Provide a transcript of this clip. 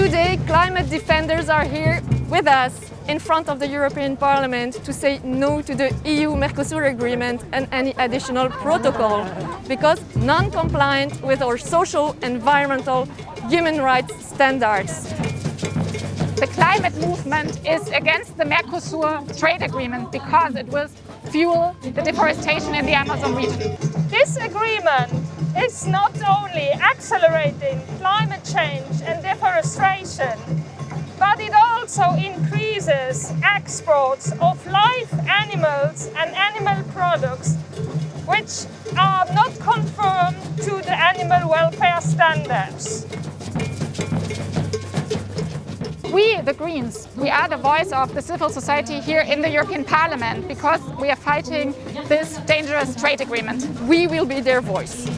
Today, climate defenders are here with us in front of the European Parliament to say no to the EU-Mercosur agreement and any additional protocol because non-compliant with our social, environmental, human rights standards. The climate movement is against the Mercosur trade agreement because it will fuel the deforestation in the Amazon region. This agreement is not only accelerating climate also increases exports of live animals and animal products which are not conform to the animal welfare standards. We, the Greens, we are the voice of the civil society here in the European Parliament because we are fighting this dangerous trade agreement. We will be their voice.